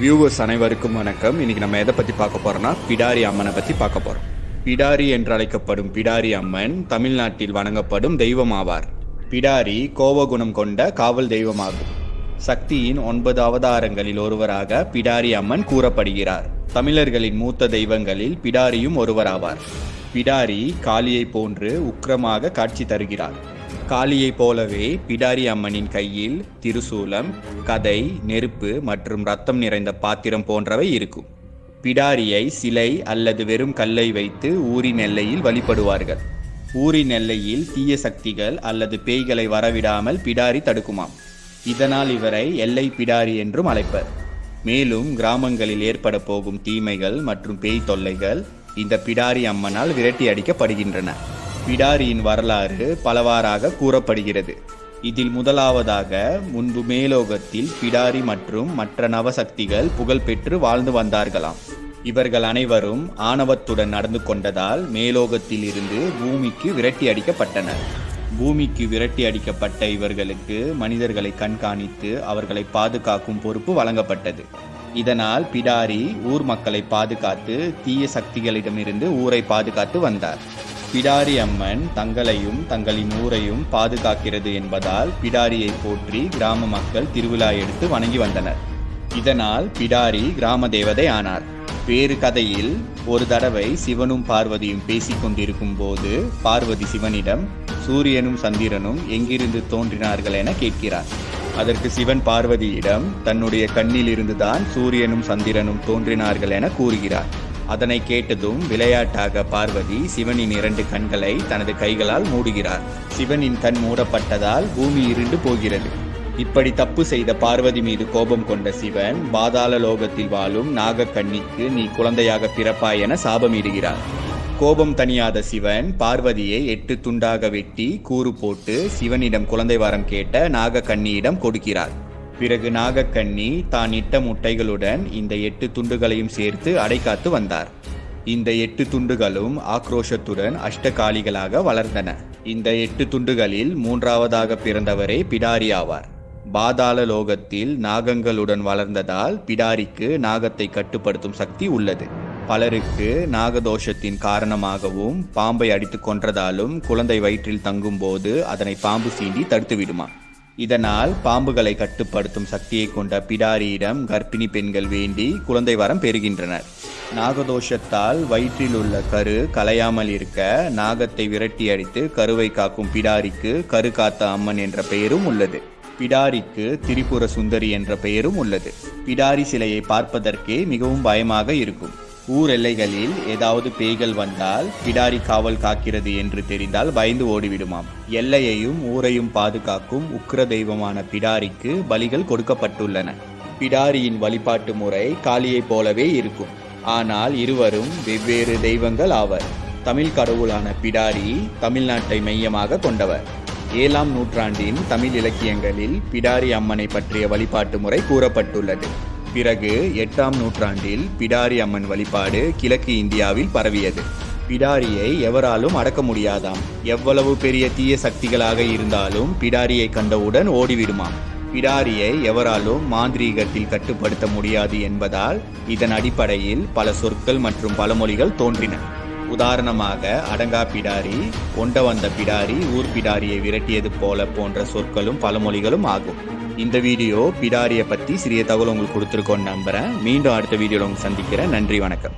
Viewers அனைவருக்கும் வணக்கம். இன்னைக்கு நம்ம எதை பற்றி பார்க்க போறோம்னா பிடாரி அம்மனை பற்றி பார்க்க போறோம். பிடாரி என்று அழைக்கப்படும் பிடாரி அம்மன் தமிழ்நாட்டில் வணங்கப்படும் தெய்வம் ஆவார் பிடாரி கோபகுணம் கொண்ட காவல் தெய்வமாகும். சக்தியின் ஒன்பது அவதாரங்களில் ஒருவராக பிடாரி அம்மன் கூறப்படுகிறார். தமிழர்களின் மூத்த தெய்வங்களில் பிடாரியும் ஒருவராவார். பிடாரி காளியை போன்று உக்கிரமாக காட்சி தருகிறார். காளியைப் போலவே பிடாரி அம்மனின் கையில் திருசூலம் கதை நெருப்பு மற்றும் ரத்தம் நிறைந்த பாத்திரம் போன்றவை இருக்கும். பிடாரியை சிலை அல்லது வெறும் கல்லை வைத்து ஊரின் எல்லையில் வழிபடுவார்கள். ஊரின் எல்லையில் தீய சக்திகள் அல்லது பேய்களை வரவிடாமல் பிடாரி தடுக்குமாம். இதனால் இவரை எல்லை பிடாரி என்றும் அழைப்பர். மேலும் கிராமங்களில் ஏற்பட போகும் தீமைகள் மற்றும் பேய் தொல்லைகள் இந்த பிடாரி அம்மனால் விரட்டி அடிக்கப்படுகின்றன. பிடாரியின் வரலாறு பலவாறாக கூறப்படுகிறது. இதில் முதலாவதாக முன்பு மேலோகத்தில் பிடாரி மற்றும் மற்ற நவசக்திகள் புகழ்பெற்று வாழ்ந்து வந்தார்களாம். இவர்கள் அனைவரும் ஆணவத்துடன் நடந்து கொண்டதால் மேலோகத்தில் இருந்து பூமிக்கு விரட்டி அடிக்கப்பட்டனர். பூமிக்கு விரட்டி அடிக்கப்பட்ட இவர்களுக்கு மனிதர்களை கண்காணித்து அவர்களை பாதுகாக்கும் பொறுப்பு வழங்கப்பட்டது. இதனால் பிடாரி ஊர் மக்களை பாதுகாத்து தீய சக்திகளிடமிருந்து ஊரை பாதுகாத்து வந்தார். பிடாரி அம்மன் தங்களையும் தங்களின் ஊரையும் பாதுகாக்கிறது என்பதால் பிடாரியை போற்றி கிராம மக்கள் திருவிழா எடுத்து வணங்கி வந்தனர். இதனால் பிடாரி கிராம தேவதை ஆனார். வேறு கதையில் ஒரு தடவை சிவனும் பார்வதியும் பேசிக் கொண்டிருக்கும் போது பார்வதி சிவனிடம் சூரியனும் சந்திரனும் எங்கிருந்து தோன்றினார்கள் என கேட்கிறார். அதற்கு சிவன் பார்வதியிடம் தன்னுடைய கண்ணில் இருந்துதான் சூரியனும் சந்திரனும் தோன்றினார்கள் என கூறுகிறார். அதனை கேட்டதும் விளையாட்டாக பார்வதி சிவனின் இரண்டு கண்களை தனது கைகளால் மூடுகிறார். சிவனின் கண் மூடப்பட்டதால் பூமி இருண்டு போகிறது. இப்படி தப்பு செய்த பார்வதி மீது கோபம் கொண்ட சிவன் பாதாள லோகத்தில் வாழும் நாகக்கண்ணிக்கு நீ குழந்தையாக பிறப்பாய் என சாபமிடுகிறார். கோபம் தணியாத சிவன் பார்வதியை எட்டு துண்டாக வெட்டி கூறு போட்டு சிவனிடம் குழந்தை வரம் கேட்ட நாகக்கண்ணியிடம் கொடுக்கிறார். பிறகு நாகக்கண்ணி தான் இட்ட முட்டைகளுடன் இந்த எட்டு துண்டுகளையும் சேர்த்து அடைக்காத்து வந்தார். இந்த எட்டு துண்டுகளும் ஆக்ரோஷத்துடன் அஷ்டகாலிகளாக வளர்ந்தன. இந்த எட்டு துண்டுகளில் மூன்றாவதாக பிறந்தவரே பிடாரி ஆவார். பாதாள லோகத்தில் நாகங்களுடன் வளர்ந்ததால் பிடாரிக்கு நாகத்தை கட்டுப்படுத்தும் சக்தி உள்ளது. பலருக்கு நாகதோஷத்தின் காரணமாகவும் பாம்பை அடித்து கொன்றதாலும் குழந்தை வயிற்றில் தங்கும்போது அதனை பாம்பு சீண்டி தடுத்துவிடுமா? இதனால் பாம்புகளை கட்டுப்படுத்தும் சக்தியை கொண்ட பிடாரியிடம் கர்ப்பிணி பெண்கள் வேண்டி குழந்தை வரம் பெறுகின்றனர். நாகதோஷத்தால் வயிற்றில் உள்ள கரு கலையாமல் இருக்க நாகத்தை விரட்டி அடித்து கருவை காக்கும் பிடாரிக்கு கரு காத்த அம்மன் என்ற பெயரும் உள்ளது. பிடாரிக்கு திரிபுர சுந்தரி என்ற பெயரும் உள்ளது. பிடாரி சிலையை பார்ப்பதற்கே மிகவும் பயமாக இருக்கும். ஊர் எல்லைகளில் ஏதாவது பேய்கள் வந்தால் பிடாரி காவல் காக்கிறது என்று தெரிந்தால் பயந்து ஓடிவிடுமாம். எல்லையையும் ஊரையும் பாதுகாக்கும் உக்ர தெய்வமான பிடாரிக்கு பலிகள் கொடுக்கப்பட்டுள்ளன. பிடாரியின் வழிபாட்டு முறை காளியைப் போலவே இருக்கும். ஆனால் இருவரும் வெவ்வேறு தெய்வங்கள் ஆவர். தமிழ் கடவுளான பிடாரி தமிழ்நாட்டை மையமாக கொண்டவர். ஏழாம் நூற்றாண்டின் தமிழ் இலக்கியங்களில் பிடாரி அம்மனை பற்றிய வழிபாட்டு முறை கூறப்பட்டுள்ளது. பிறகு எட்டாம் நூற்றாண்டில் பிடாரி அம்மன் வழிபாடு கிழக்கு இந்தியாவில் பரவியது. பிடாரியை எவராலும் அடக்க முடியாதாம். எவ்வளவு பெரிய தீய சக்திகளாக இருந்தாலும் பிடாரியை கண்டவுடன் ஓடிவிடுமாம். பிடாரியை எவராலும் மாந்திரீகத்தில் கட்டுப்படுத்த முடியாது என்பதால் இதன் அடிப்படையில் பல சொற்கள் மற்றும் பழமொழிகள் தோன்றின. உதாரணமாக அடங்கா பிடாரி ஒண்ட வந்த பிடாரி ஊர் பிடாரியை விரட்டியது போல போன்ற சொற்களும் பழமொழிகளும் ஆகும். இந்த வீடியோ பிடாரியை பற்றி சிறிய தகவல் உங்களுக்கு கொடுத்துருக்கோன்னு நம்புகிறேன் மீண்டும் அடுத்த வீடியோவில் உங்களுக்கு சந்திக்கிறேன். நன்றி வணக்கம்.